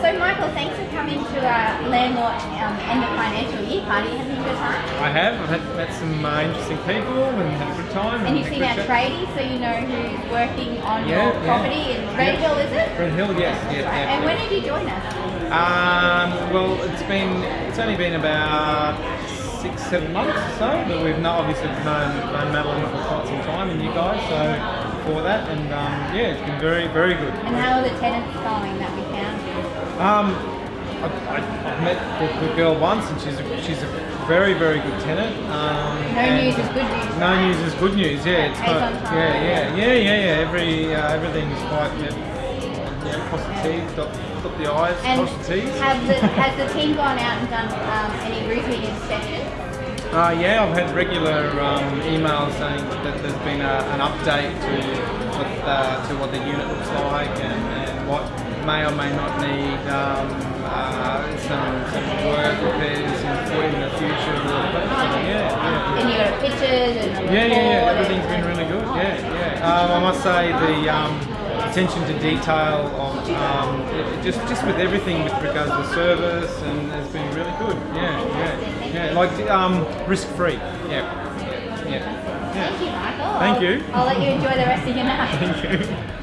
so Michael, thanks for coming to our landlord um, end of financial year party. Having a good time? I have. I've had, met some uh, interesting people and had a good time. And you've seen our tradie, so you know who's working on Yeah, your yeah. property in Red. Hill, is it? Red Hill, yes. Yeah, Right. And when did you join us? Um, well, it's been it's only been about six, seven months or so, but we've not obviously known, known Madeline for quite some time and you guys, so for that, and um, yeah, it's been very, very good. And how are the tenants going that we you? Um, I, I, I've met the, the girl once, and she's a, she's a very, very good tenant. Um, No news is good news. No news is good news. Yeah, it's quite, yeah, yeah, yeah, yeah, yeah. Every uh, everything's quite yeah, yeah, cross the T's, dot, dot the I's, And cross the T's. have the, has the team gone out and done um, any routine inspections? Uh, yeah, I've had regular um, emails saying that there's been a, an update to what uh, to what the unit looks like and, and what may or may not need um, uh, some, some work repairs in, the future. Yeah, yeah. And you got pictures and Yeah, yeah, yeah. Everything's been really good. Yeah, yeah. Um, I must say the um, attention to detail of um, just just with everything with regards to service and has been really good. Yeah, yeah, yeah. Like um, risk free. Yeah, yeah, yeah. Thank you, Michael. Thank I'll- you. I'll let you enjoy the rest of your night. Thank you.